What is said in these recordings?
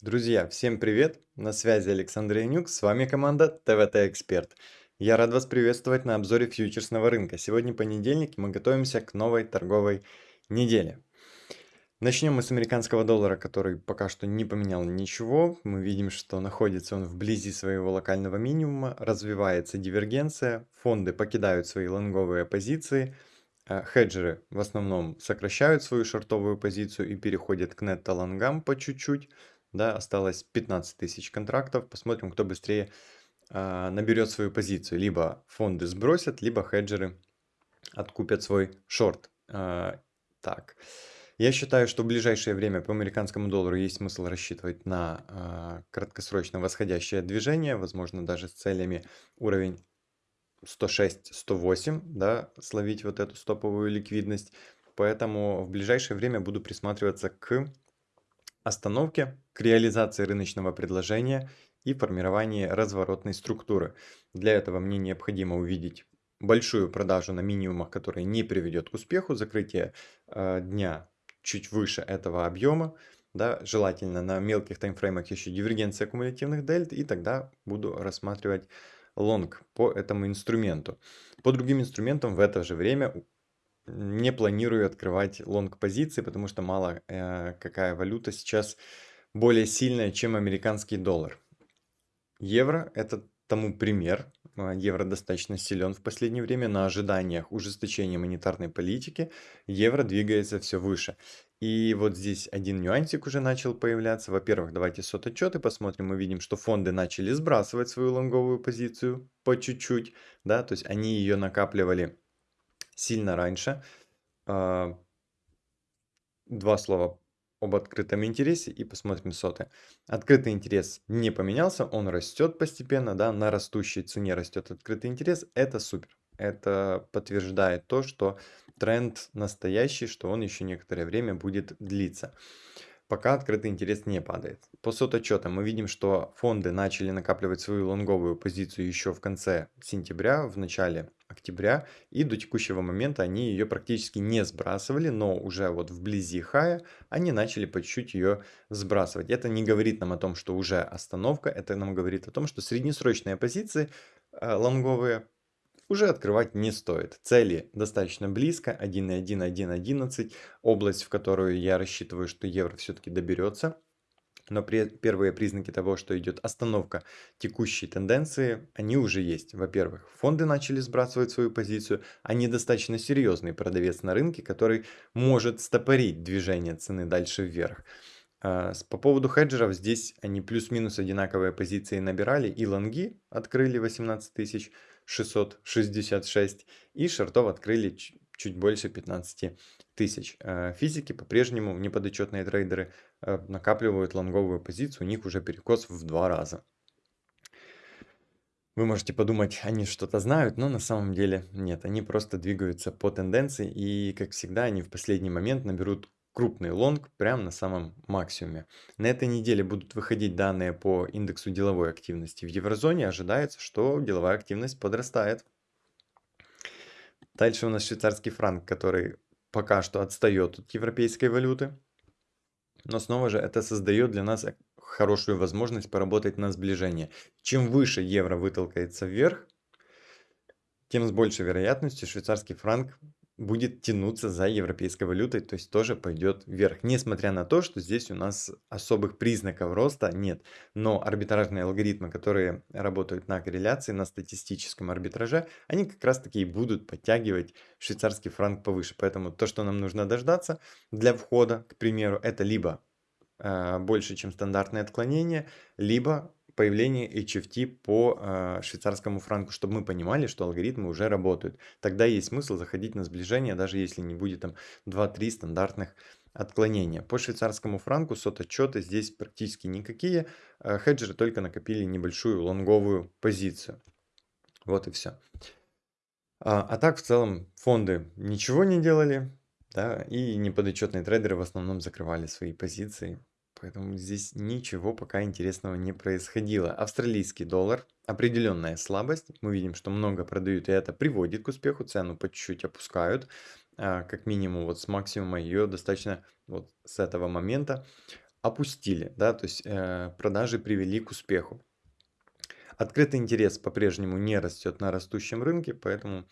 Друзья, всем привет! На связи Александр Янюк, с вами команда ТВТ Эксперт. Я рад вас приветствовать на обзоре фьючерсного рынка. Сегодня понедельник, мы готовимся к новой торговой неделе. Начнем мы с американского доллара, который пока что не поменял ничего. Мы видим, что находится он вблизи своего локального минимума, развивается дивергенция, фонды покидают свои лонговые позиции, хеджеры в основном сокращают свою шортовую позицию и переходят к нетто-лонгам по чуть-чуть. Да, осталось 15 тысяч контрактов. Посмотрим, кто быстрее а, наберет свою позицию. Либо фонды сбросят, либо хеджеры откупят свой шорт. А, так. Я считаю, что в ближайшее время по американскому доллару есть смысл рассчитывать на а, краткосрочно восходящее движение, возможно, даже с целями уровень 106-108, да, словить вот эту стоповую ликвидность. Поэтому в ближайшее время буду присматриваться к остановке, к реализации рыночного предложения и формировании разворотной структуры. Для этого мне необходимо увидеть большую продажу на минимумах, которая не приведет к успеху, закрытие э, дня чуть выше этого объема, да, желательно на мелких таймфреймах еще дивергенция кумулятивных дельт, и тогда буду рассматривать лонг по этому инструменту. По другим инструментам в это же время не планирую открывать лонг позиции, потому что мало э, какая валюта сейчас более сильная, чем американский доллар. Евро это тому пример. А, евро достаточно силен в последнее время. На ожиданиях ужесточения монетарной политики евро двигается все выше. И вот здесь один нюансик уже начал появляться. Во-первых, давайте сот-отчеты посмотрим. Мы видим, что фонды начали сбрасывать свою лонговую позицию по чуть-чуть. Да, то есть они ее накапливали сильно раньше. А, два слова об открытом интересе и посмотрим соты. Открытый интерес не поменялся, он растет постепенно, да, на растущей цене растет открытый интерес, это супер. Это подтверждает то, что тренд настоящий, что он еще некоторое время будет длиться пока открытый интерес не падает. По сототчетам мы видим, что фонды начали накапливать свою лонговую позицию еще в конце сентября, в начале октября, и до текущего момента они ее практически не сбрасывали, но уже вот вблизи хая они начали по чуть-чуть ее сбрасывать. Это не говорит нам о том, что уже остановка, это нам говорит о том, что среднесрочные позиции э, лонговые уже открывать не стоит. Цели достаточно близко, 1.1, 1.11, область, в которую я рассчитываю, что евро все-таки доберется. Но при, первые признаки того, что идет остановка текущей тенденции, они уже есть. Во-первых, фонды начали сбрасывать свою позицию, они достаточно серьезный продавец на рынке, который может стопорить движение цены дальше вверх. А, по поводу хеджеров, здесь они плюс-минус одинаковые позиции набирали, и лонги открыли 18 тысяч, 666 и шортов открыли чуть больше 15 тысяч. Э, физики по-прежнему, неподотчетные трейдеры, э, накапливают лонговую позицию, у них уже перекос в два раза. Вы можете подумать, они что-то знают, но на самом деле нет. Они просто двигаются по тенденции и, как всегда, они в последний момент наберут крупный лонг прямо на самом максимуме. На этой неделе будут выходить данные по индексу деловой активности. В еврозоне ожидается, что деловая активность подрастает. Дальше у нас швейцарский франк, который пока что отстает от европейской валюты. Но снова же это создает для нас хорошую возможность поработать на сближение. Чем выше евро вытолкается вверх, тем с большей вероятностью швейцарский франк будет тянуться за европейской валютой, то есть тоже пойдет вверх. Несмотря на то, что здесь у нас особых признаков роста нет. Но арбитражные алгоритмы, которые работают на корреляции, на статистическом арбитраже, они как раз таки и будут подтягивать швейцарский франк повыше. Поэтому то, что нам нужно дождаться для входа, к примеру, это либо э, больше, чем стандартное отклонение, либо появление HFT по э, швейцарскому франку, чтобы мы понимали, что алгоритмы уже работают. Тогда есть смысл заходить на сближение, даже если не будет там 2-3 стандартных отклонения. По швейцарскому франку сот-отчеты здесь практически никакие. Э, хеджеры только накопили небольшую лонговую позицию. Вот и все. А, а так в целом фонды ничего не делали, да, и неподотчетные трейдеры в основном закрывали свои позиции. Поэтому здесь ничего пока интересного не происходило. Австралийский доллар, определенная слабость. Мы видим, что много продают, и это приводит к успеху. Цену по чуть-чуть опускают. А, как минимум вот с максимума ее достаточно вот с этого момента опустили, да, то есть э, продажи привели к успеху. Открытый интерес по-прежнему не растет на растущем рынке, поэтому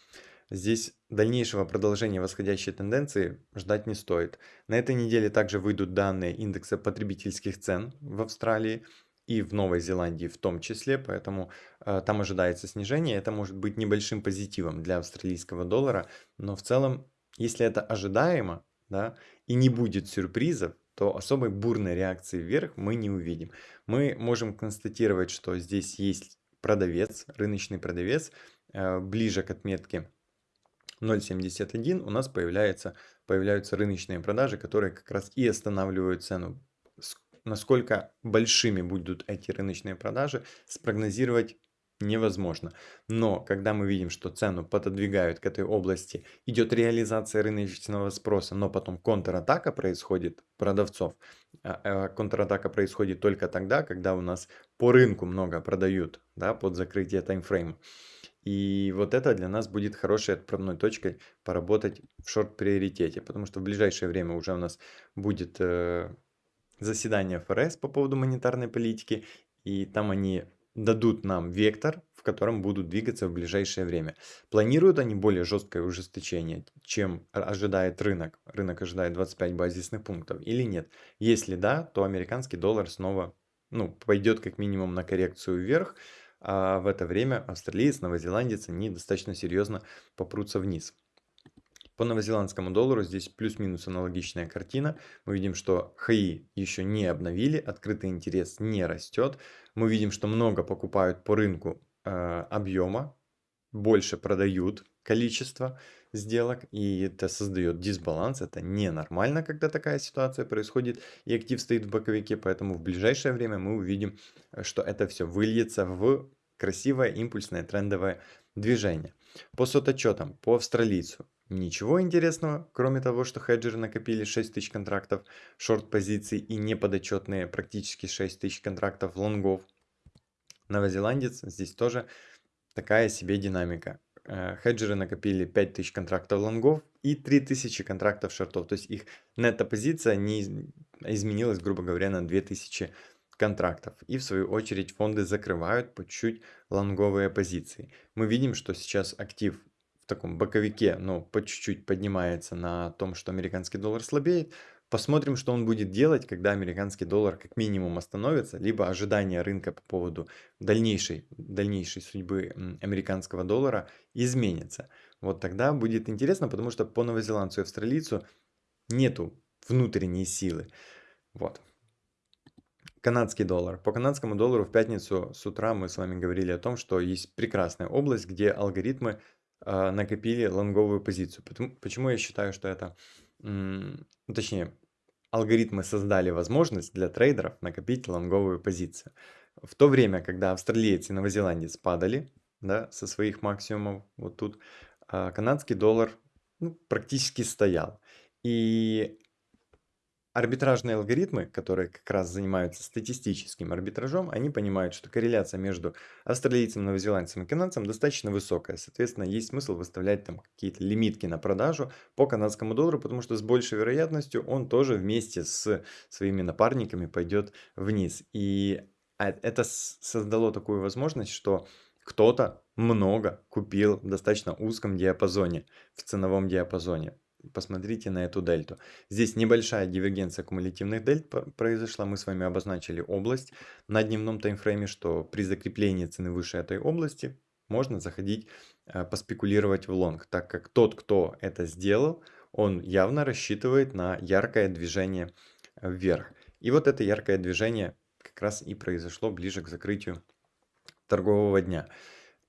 здесь дальнейшего продолжения восходящей тенденции ждать не стоит. На этой неделе также выйдут данные индекса потребительских цен в Австралии и в Новой Зеландии в том числе, поэтому э, там ожидается снижение. Это может быть небольшим позитивом для австралийского доллара, но в целом, если это ожидаемо, да, и не будет сюрпризов, то особой бурной реакции вверх мы не увидим. Мы можем констатировать, что здесь есть продавец, рыночный продавец, э, ближе к отметке 0.71 у нас появляется, появляются рыночные продажи, которые как раз и останавливают цену. Насколько большими будут эти рыночные продажи, спрогнозировать невозможно. Но когда мы видим, что цену пододвигают к этой области, идет реализация рыночного спроса, но потом контратака происходит продавцов, а, а контратака происходит только тогда, когда у нас по рынку много продают да, под закрытие таймфрейма. И вот это для нас будет хорошей отправной точкой поработать в шорт-приоритете, потому что в ближайшее время уже у нас будет э, заседание ФРС по поводу монетарной политики, и там они дадут нам вектор, в котором будут двигаться в ближайшее время. Планируют они более жесткое ужесточение, чем ожидает рынок. Рынок ожидает 25 базисных пунктов или нет. Если да, то американский доллар снова ну, пойдет как минимум на коррекцию вверх, а в это время австралиец, новозеландец, они достаточно серьезно попрутся вниз. По новозеландскому доллару здесь плюс-минус аналогичная картина. Мы видим, что ХАИ еще не обновили, открытый интерес не растет. Мы видим, что много покупают по рынку э, объема, больше продают количество сделок, и это создает дисбаланс. Это ненормально, когда такая ситуация происходит, и актив стоит в боковике, поэтому в ближайшее время мы увидим, что это все выльется в красивое импульсное трендовое движение. По сототчетам, по австралийцу, Ничего интересного, кроме того, что хеджеры накопили 6 тысяч контрактов шорт-позиций и неподотчетные практически 6 тысяч контрактов лонгов. Новозеландец, здесь тоже такая себе динамика. Э, хеджеры накопили 5000 контрактов лонгов и 3000 контрактов шортов. То есть их нетто-позиция не изменилась, грубо говоря, на 2000 контрактов. И в свою очередь фонды закрывают по чуть-чуть лонговые позиции. Мы видим, что сейчас актив таком боковике, но по чуть-чуть поднимается на том, что американский доллар слабеет. Посмотрим, что он будет делать, когда американский доллар как минимум остановится, либо ожидания рынка по поводу дальнейшей, дальнейшей судьбы американского доллара изменится. Вот тогда будет интересно, потому что по новозеландцу и австралийцу нету внутренней силы. Вот. Канадский доллар. По канадскому доллару в пятницу с утра мы с вами говорили о том, что есть прекрасная область, где алгоритмы а, накопили лонговую позицию. почему я считаю, что это, точнее, алгоритмы создали возможность для трейдеров накопить лонговую позицию. В то время, когда австралиец и новозеландец падали да, со своих максимумов, вот тут, а, канадский доллар ну, практически стоял. И Арбитражные алгоритмы, которые как раз занимаются статистическим арбитражом, они понимают, что корреляция между австралийцем, новозеландцем и канадцем достаточно высокая. Соответственно, есть смысл выставлять там какие-то лимитки на продажу по канадскому доллару, потому что с большей вероятностью он тоже вместе с своими напарниками пойдет вниз. И а, это создало такую возможность, что кто-то много купил в достаточно узком диапазоне, в ценовом диапазоне посмотрите на эту дельту. Здесь небольшая дивергенция кумулятивных дельт произошла. Мы с вами обозначили область на дневном таймфрейме, что при закреплении цены выше этой области можно заходить, э, поспекулировать в лонг, так как тот, кто это сделал, он явно рассчитывает на яркое движение вверх. И вот это яркое движение как раз и произошло ближе к закрытию торгового дня.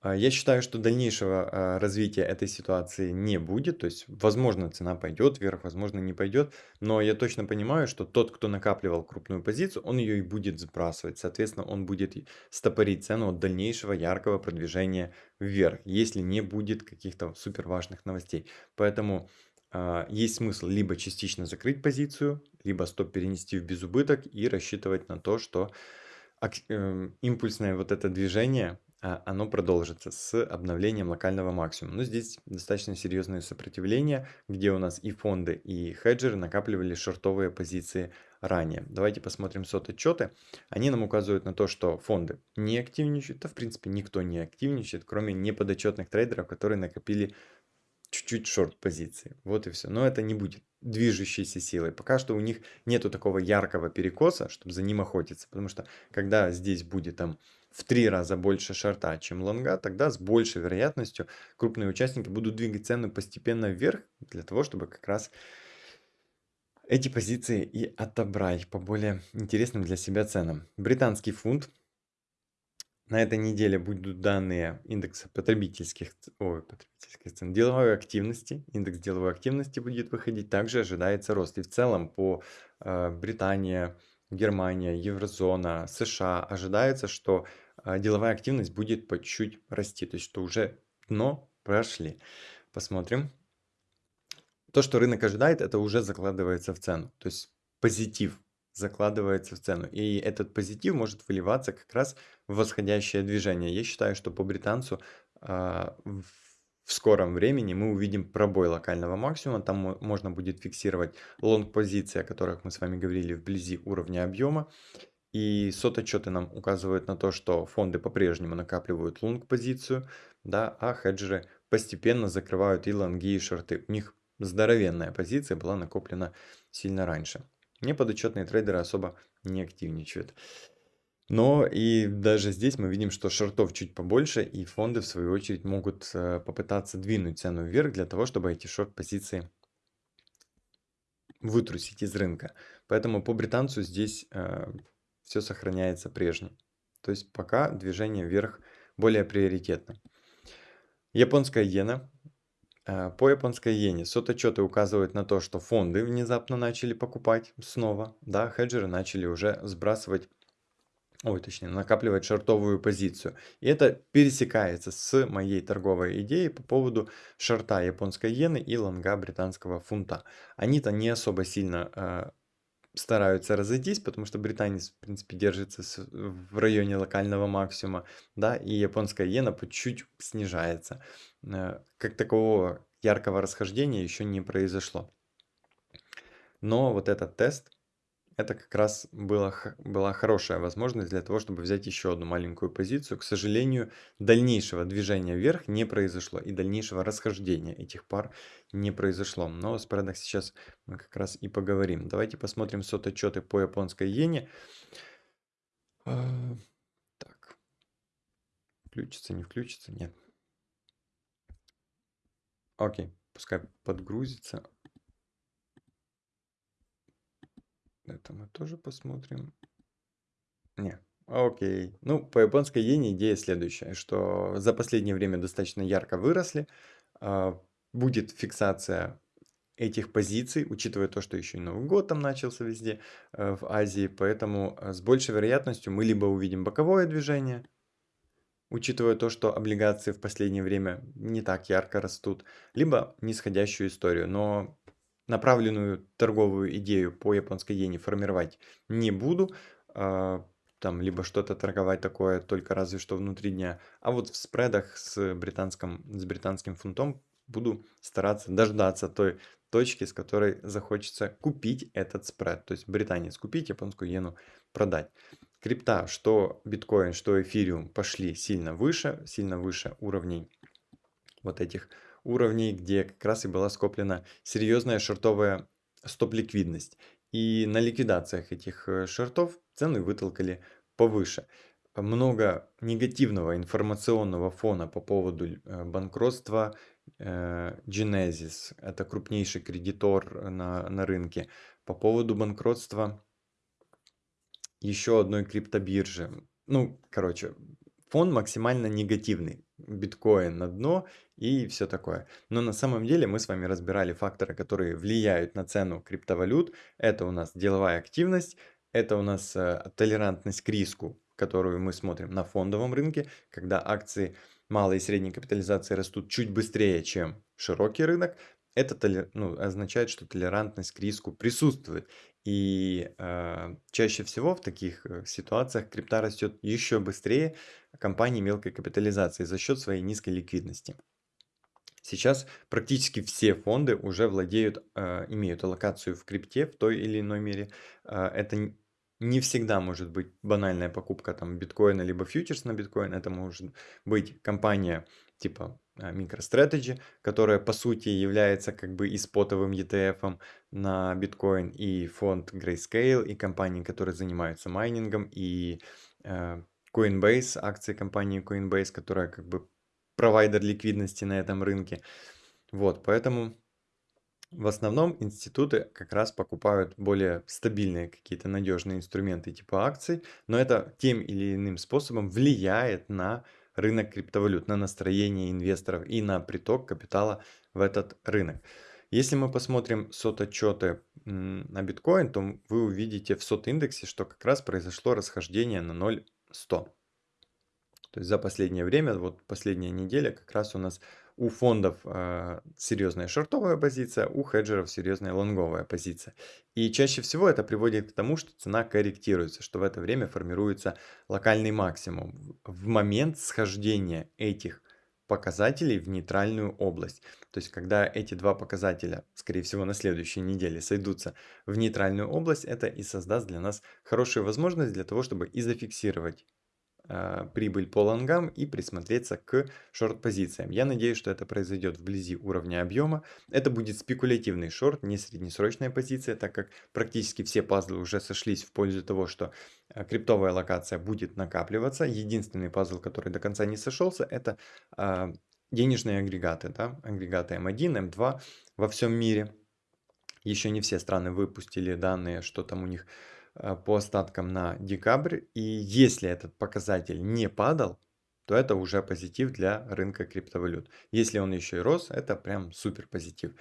А, я считаю, что дальнейшего а, развития этой ситуации не будет. То есть, возможно, цена пойдет вверх, возможно, не пойдет. Но я точно понимаю, что тот, кто накапливал крупную позицию, он ее и будет сбрасывать. Соответственно, он будет стопорить цену от дальнейшего яркого продвижения вверх, если не будет каких-то супер важных новостей. Поэтому э, есть смысл либо частично закрыть позицию, либо стоп перенести в безубыток и рассчитывать на то, что э, импульсное вот это движение а, оно продолжится с обновлением локального максимума. Но здесь достаточно серьезное сопротивление, где у нас и фонды, и хеджеры накапливали шортовые позиции ранее. Давайте посмотрим сот-отчеты. Они нам указывают на то, что фонды не активничают. Да, в принципе, никто не активничает, кроме неподотчетных трейдеров, которые накопили чуть-чуть шорт-позиции. Вот и все. Но это не будет движущейся силой. Пока что у них нету такого яркого перекоса, чтобы за ним охотиться. Потому что когда здесь будет там в три раза больше шорта, чем лонга, тогда с большей вероятностью крупные участники будут двигать цену постепенно вверх, для того, чтобы как раз эти позиции и отобрать по более интересным для себя ценам. Британский фунт на этой неделе будут данные индекса потребительских, ой, потребительских цен, деловой активности. Индекс деловой активности будет выходить. Также ожидается рост. И в целом по э, Британии, Германия, Еврозона, США ожидается, что деловая активность будет по чуть расти. То есть, что уже дно прошли. Посмотрим. То, что рынок ожидает, это уже закладывается в цену. То есть позитив закладывается в цену. И этот позитив может выливаться как раз в восходящее движение. Я считаю, что по британцу а, в в скором времени мы увидим пробой локального максимума. Там можно будет фиксировать лонг-позиции, о которых мы с вами говорили, вблизи уровня объема. И сот-отчеты нам указывают на то, что фонды по-прежнему накапливают лонг-позицию, да, а хеджеры постепенно закрывают и лонги, и шорты. У них здоровенная позиция была накоплена сильно раньше. Неподотчетные трейдеры особо не активничают. Но и даже здесь мы видим, что шортов чуть побольше, и фонды в свою очередь могут э, попытаться двинуть цену вверх для того, чтобы эти шорт-позиции вытрусить из рынка. Поэтому по британцу здесь э, все сохраняется прежним. То есть пока движение вверх более приоритетно. Японская иена Э, по японской иене сототчеты указывают на то, что фонды внезапно начали покупать снова, да, хеджеры начали уже сбрасывать, ой, точнее, накапливать шортовую позицию. И это пересекается с моей торговой идеей по поводу шорта японской иены и лонга британского фунта. Они-то не особо сильно э, стараются разойтись, потому что британец, в принципе, держится в районе локального максимума, да, и японская иена по чуть снижается. Э, как такового яркого расхождения еще не произошло. Но вот этот тест, это как раз была, была хорошая возможность для того, чтобы взять еще одну маленькую позицию. К сожалению, дальнейшего движения вверх не произошло и дальнейшего расхождения этих пар не произошло. Но о спредах сейчас мы как раз и поговорим. Давайте посмотрим сот-отчеты по японской иене. А, так, включится, не включится, нет. Окей, пускай подгрузится. Это мы тоже посмотрим. Не, окей. Ну, по японской иене идея следующая, что за последнее время достаточно ярко выросли. А, будет фиксация этих позиций, учитывая то, что еще и Новый год там начался везде э, в Азии. Поэтому э, с большей вероятностью мы либо увидим боковое движение, учитывая то, что облигации в последнее время не так ярко растут, либо нисходящую историю. Но направленную торговую идею по японской иене формировать не буду. А, там либо что-то торговать такое только разве что внутри дня. А вот в спредах с, британским, с британским фунтом буду стараться дождаться той точки, с которой захочется купить этот спред. То есть британец купить, японскую иену продать. Крипта, что биткоин, что эфириум пошли сильно выше, сильно выше уровней вот этих уровней, где как раз и была скоплена серьезная шортовая стоп-ликвидность. И на ликвидациях этих э, шортов цены вытолкали повыше. Много негативного информационного фона по поводу э, банкротства э, Genesis, это крупнейший кредитор на, на рынке, по поводу банкротства еще одной криптобиржи. Ну, короче, фон максимально негативный. Биткоин на дно и все такое. Но на самом деле мы с вами разбирали факторы, которые влияют на цену криптовалют. Это у нас деловая активность, это у нас э, толерантность к риску, которую мы смотрим на фондовом рынке, когда акции малой и средней капитализации растут чуть быстрее, чем широкий рынок. Это ну, означает, что толерантность к риску присутствует. И э, чаще всего в таких э, ситуациях крипта растет еще быстрее компании мелкой капитализации за счет своей низкой ликвидности. Сейчас практически все фонды уже владеют, э, имеют аллокацию в крипте в той или иной мере. Э, это не всегда может быть банальная покупка там биткоина либо фьючерс на биткоин. Это может быть компания типа, MicroStrategy, которая по сути является как бы и спотовым ETF на биткоин, и фонд Grayscale, и компании, которые занимаются майнингом, и, э, Coinbase, акции компании Coinbase, которая как бы провайдер ликвидности на этом рынке. Вот, поэтому в основном институты как раз покупают более стабильные какие-то надежные инструменты типа акций, но это тем или иным способом влияет на рынок криптовалют, на настроение инвесторов и на приток капитала в этот рынок. Если мы посмотрим сот-отчеты на биткоин, то вы увидите в сот-индексе, что как раз произошло расхождение на 0,100. То есть за последнее время, вот последняя неделя, как раз у нас у фондов э, серьезная шортовая позиция, у хеджеров серьезная лонговая позиция. И чаще всего это приводит к тому, что цена корректируется, что в это время формируется локальный максимум в момент схождения этих показателей в нейтральную область. То есть, когда эти два показателя, скорее всего, на следующей неделе сойдутся в нейтральную область, это и создаст для нас хорошую возможность для того, чтобы и зафиксировать прибыль по лонгам и присмотреться к шорт-позициям. Я надеюсь, что это произойдет вблизи уровня объема. Это будет спекулятивный шорт, не среднесрочная позиция, так как практически все пазлы уже сошлись в пользу того, что а, криптовая локация будет накапливаться. Единственный пазл, который до конца не сошелся, это э, денежные агрегаты, да? агрегаты М1, М2 во всем мире. Еще не все страны выпустили данные, что там у них по остаткам на декабрь. И если этот показатель не падал, то это уже позитив для рынка криптовалют. Если он еще и рос, это прям супер позитив.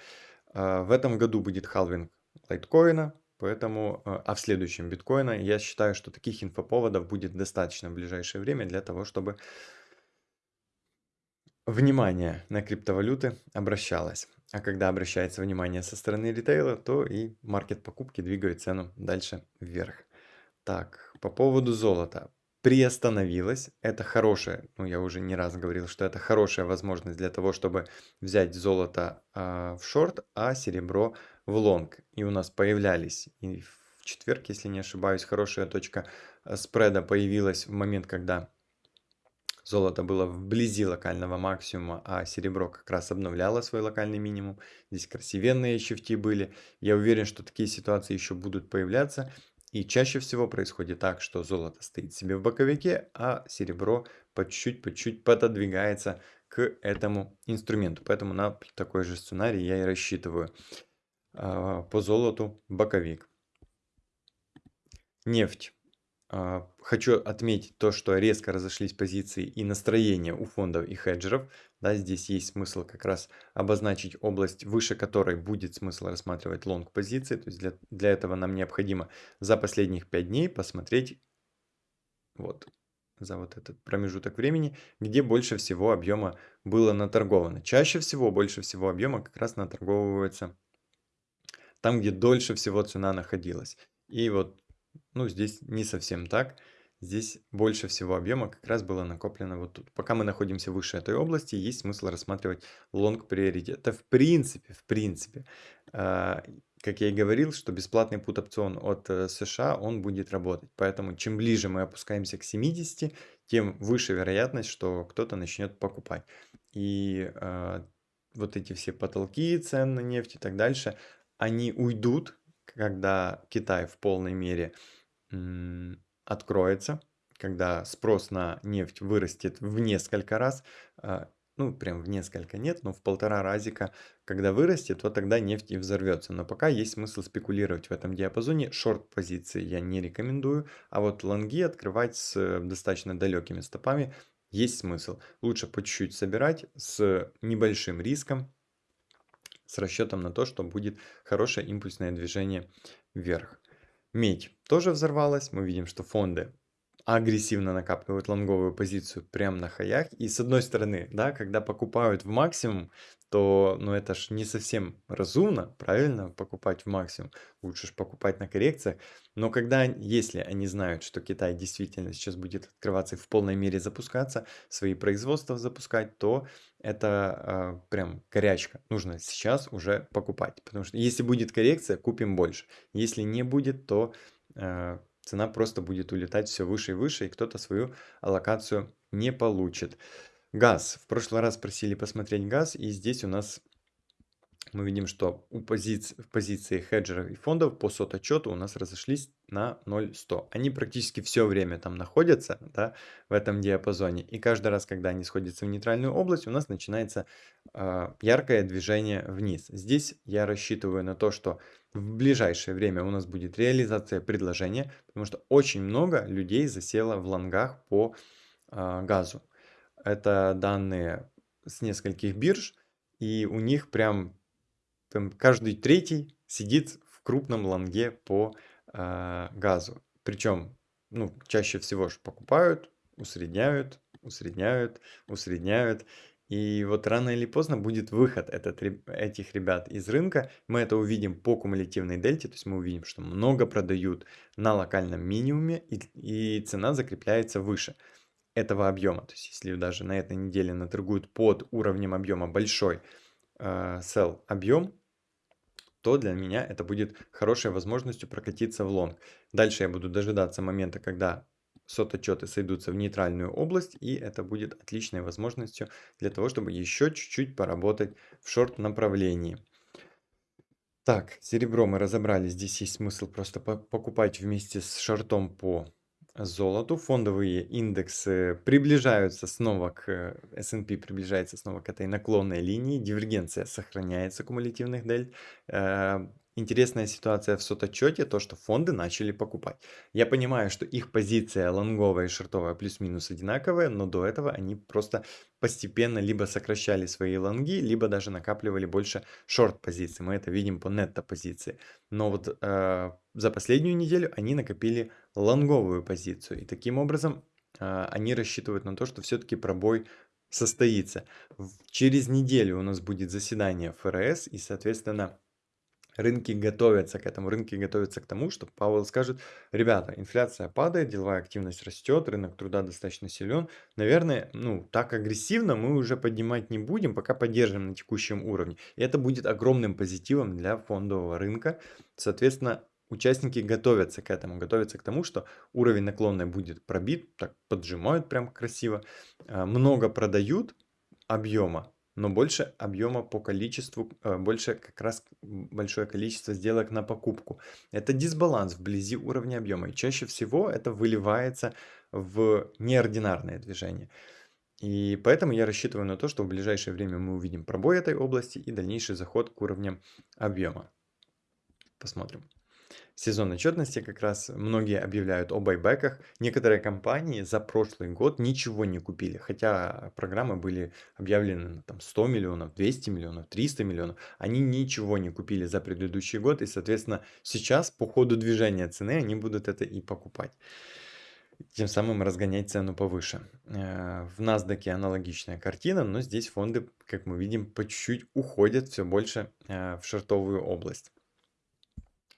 Э, в этом году будет халвинг лайткоина, поэтому, э, а в следующем биткоина, я считаю, что таких инфоповодов будет достаточно в ближайшее время для того, чтобы внимание на криптовалюты обращалось. А когда обращается внимание со стороны ритейла, то и маркет покупки двигает цену дальше вверх. Так, по поводу золота. Приостановилось. Это хорошая, ну я уже не раз говорил, что это хорошая возможность для того, чтобы взять золото э, в шорт, а серебро в лонг. И у нас появлялись и в четверг, если не ошибаюсь, хорошая точка э, спреда появилась в момент, когда Золото было вблизи локального максимума, а серебро как раз обновляло свой локальный минимум. Здесь красивенные щифти были. Я уверен, что такие ситуации еще будут появляться. И чаще всего происходит так, что золото стоит себе в боковике, а серебро по чуть-чуть, по чуть пододвигается к этому инструменту. Поэтому на такой же сценарий я и рассчитываю. А, по золоту боковик. Нефть. А, хочу отметить то, что резко разошлись позиции и настроения у фондов и хеджеров. Да, здесь есть смысл как раз обозначить область, выше которой будет смысл рассматривать лонг позиции. То есть для, для этого нам необходимо за последних 5 дней посмотреть вот за вот этот промежуток времени, где больше всего объема было наторговано. Чаще всего, больше всего объема как раз наторговывается там, где дольше всего цена находилась. И вот ну, здесь не совсем так. Здесь больше всего объема как раз было накоплено вот тут. Пока мы находимся выше этой области, есть смысл рассматривать лонг приоритет. Это в принципе, в принципе, э, как я и говорил, что бесплатный put опцион от э, США, он будет работать. Поэтому чем ближе мы опускаемся к 70, тем выше вероятность, что кто-то начнет покупать. И э, вот эти все потолки цен на нефть и так дальше, они уйдут, когда Китай в полной мере откроется, когда спрос на нефть вырастет в несколько раз, а, ну, прям в несколько нет, но в полтора разика, когда вырастет, то тогда нефть и взорвется. Но пока есть смысл спекулировать в этом диапазоне. Шорт-позиции я не рекомендую, а вот лонги открывать с достаточно далекими стопами есть смысл. Лучше по чуть-чуть собирать с небольшим риском, с расчетом на то, что будет хорошее импульсное движение вверх. Медь тоже взорвалась. Мы видим, что фонды агрессивно накапливают лонговую позицию прям на хаях. И с одной стороны, да, когда покупают в максимум, то, ну, это ж не совсем разумно, правильно, покупать в максимум. Лучше ж покупать на коррекциях. Но когда, если они знают, что Китай действительно сейчас будет открываться и в полной мере запускаться, свои производства запускать, то это э, прям горячка. Нужно сейчас уже покупать. Потому что если будет коррекция, купим больше. Если не будет, то э, цена просто будет улетать все выше и выше, и кто-то свою аллокацию не получит. Газ. В прошлый раз просили посмотреть газ, и здесь у нас мы видим, что у позиции, в позиции хеджеров и фондов по сот-отчету у нас разошлись на 0,100. Они практически все время там находятся да, в этом диапазоне. И каждый раз, когда они сходятся в нейтральную область, у нас начинается э, яркое движение вниз. Здесь я рассчитываю на то, что в ближайшее время у нас будет реализация предложения, потому что очень много людей засело в лонгах по э, газу. Это данные с нескольких бирж, и у них прям, прям каждый третий сидит в крупном лонге по э, газу. Причем, ну, чаще всего же покупают, усредняют, усредняют, усредняют. И вот рано или поздно будет выход этот, этих ребят из рынка. Мы это увидим по кумулятивной дельте, то есть мы увидим, что много продают на локальном минимуме и, и цена закрепляется выше этого объема. То есть если даже на этой неделе наторгуют под уровнем объема большой э, sell объем, то для меня это будет хорошей возможностью прокатиться в лонг. Дальше я буду дожидаться момента, когда сот-отчеты сойдутся в нейтральную область, и это будет отличной возможностью для того, чтобы еще чуть-чуть поработать в шорт-направлении. Так, серебро мы разобрали, здесь есть смысл просто покупать вместе с шортом по золоту. Фондовые индексы приближаются снова к S&P, приближается снова к этой наклонной линии. Дивергенция сохраняется кумулятивных дельт. Э, интересная ситуация в сототчете, то, что фонды начали покупать. Я понимаю, что их позиция лонговая и шортовая плюс-минус одинаковая, но до этого они просто постепенно либо сокращали свои лонги, либо даже накапливали больше шорт-позиций. Мы это видим по нетто-позиции. Но вот э, за последнюю неделю они накопили лонговую позицию. И таким образом э, они рассчитывают на то, что все-таки пробой состоится. Через неделю у нас будет заседание ФРС, и, соответственно, рынки готовятся к этому, рынки готовятся к тому, что Пауэлл скажет, ребята, инфляция падает, деловая активность растет, рынок труда достаточно силен, наверное, ну, так агрессивно мы уже поднимать не будем, пока поддержим на текущем уровне. И это будет огромным позитивом для фондового рынка. Соответственно, участники готовятся к этому, готовятся к тому, что уровень наклонной будет пробит, так поджимают прям красиво, а, много продают объема, но больше объема по количеству, э, больше как раз большое количество сделок на покупку. Это дисбаланс вблизи уровня объема. И чаще всего это выливается в неординарное движение. И поэтому я рассчитываю на то, что в ближайшее время мы увидим пробой этой области и дальнейший заход к уровням объема. Посмотрим сезон отчетности как раз многие объявляют о байбеках. Некоторые компании за прошлый год ничего не купили, хотя программы были объявлены на там, 100 миллионов, 200 миллионов, 300 миллионов. Они ничего не купили за предыдущий год и, соответственно, сейчас по ходу движения цены они будут это и покупать тем самым разгонять цену повыше. Э, в NASDAQ аналогичная картина, но здесь фонды, как мы видим, по чуть-чуть уходят все больше э, в шортовую область.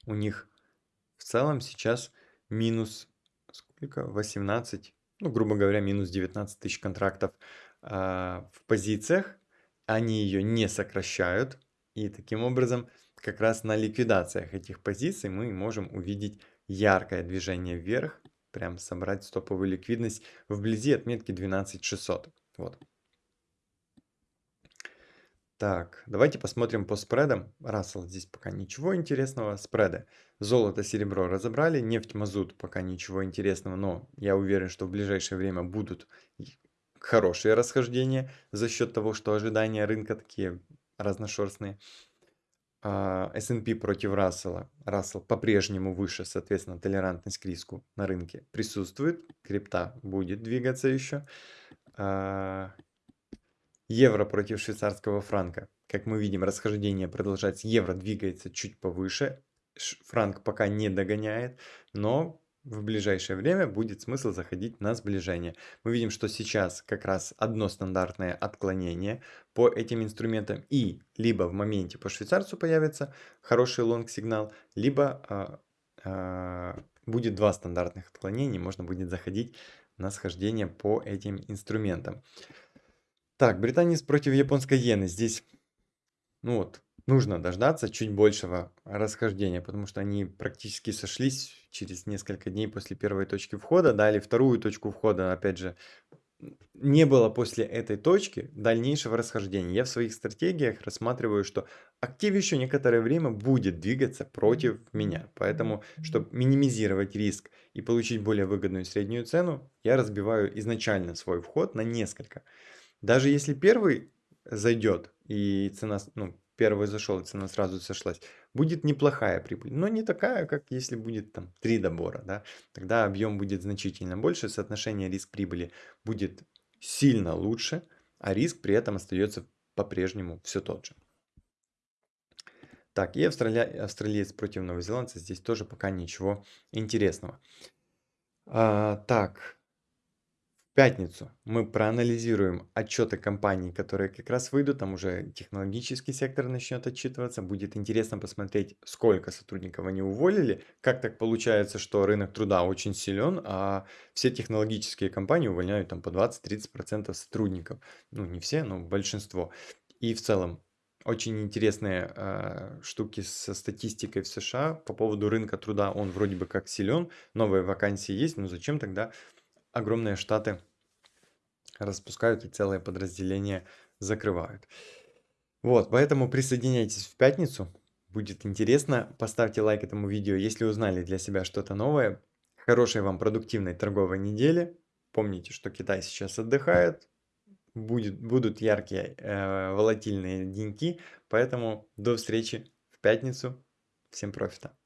У них в целом сейчас минус сколько? 18, ну, грубо говоря, минус 19 тысяч контрактов а, в позициях. Они ее не сокращают. И таким образом, как раз на ликвидациях этих позиций мы можем увидеть яркое движение вверх, прям собрать стоповую ликвидность вблизи отметки 12600. Вот. Так, давайте посмотрим по спредам. Рассел здесь пока ничего интересного. Спреды. Золото, серебро разобрали. Нефть, мазут пока ничего интересного. Но я уверен, что в ближайшее время будут хорошие расхождения за счет того, что ожидания рынка такие разношерстные. А, S&P против Рассела. Рассел по-прежнему выше, соответственно, толерантность к риску на рынке присутствует. Крипта будет двигаться еще. Евро против швейцарского франка. Как мы видим, расхождение продолжается. Евро двигается чуть повыше. Франк пока не догоняет, но в ближайшее время будет смысл заходить на сближение. Мы видим, что сейчас как раз одно стандартное отклонение по этим инструментам. И либо в моменте по швейцарцу появится хороший лонг-сигнал, либо а, а, будет два стандартных отклонения. Можно будет заходить на схождение по этим инструментам. Так, британец против японской иены. Здесь, ну вот, нужно дождаться чуть большего расхождения, потому что они практически сошлись через несколько дней после первой точки входа, дали вторую точку входа, опять же, не было после этой точки дальнейшего расхождения. Я в своих стратегиях рассматриваю, что актив еще некоторое время будет двигаться против меня. Поэтому, чтобы минимизировать риск и получить более выгодную среднюю цену, я разбиваю изначально свой вход на несколько. Даже если первый зайдет и цена, ну, первый зашел, и цена сразу сошлась, будет неплохая прибыль, но не такая, как если будет там три добора, да, тогда объем будет значительно больше, соотношение риск-прибыли будет сильно лучше, а риск при этом остается по-прежнему все тот же. Так, и австрали... австралиец против новозеландца, здесь тоже пока ничего интересного. А, так, пятницу мы проанализируем отчеты компаний, которые как раз выйдут, там уже технологический сектор начнет отчитываться. Будет интересно посмотреть, сколько сотрудников они уволили, как так получается, что рынок труда очень силен, а все технологические компании увольняют там по 20-30% сотрудников. Ну, не все, но большинство. И в целом очень интересные э, штуки со статистикой в США по поводу рынка труда. Он вроде бы как силен, новые вакансии есть, но зачем тогда огромные штаты распускают и целые подразделения закрывают. Вот, поэтому присоединяйтесь в пятницу, будет интересно. Поставьте лайк этому видео, если узнали для себя что-то новое. Хорошей вам продуктивной торговой недели. Помните, что Китай сейчас отдыхает, будет, будут яркие э, волатильные деньки, поэтому до встречи в пятницу. Всем профита!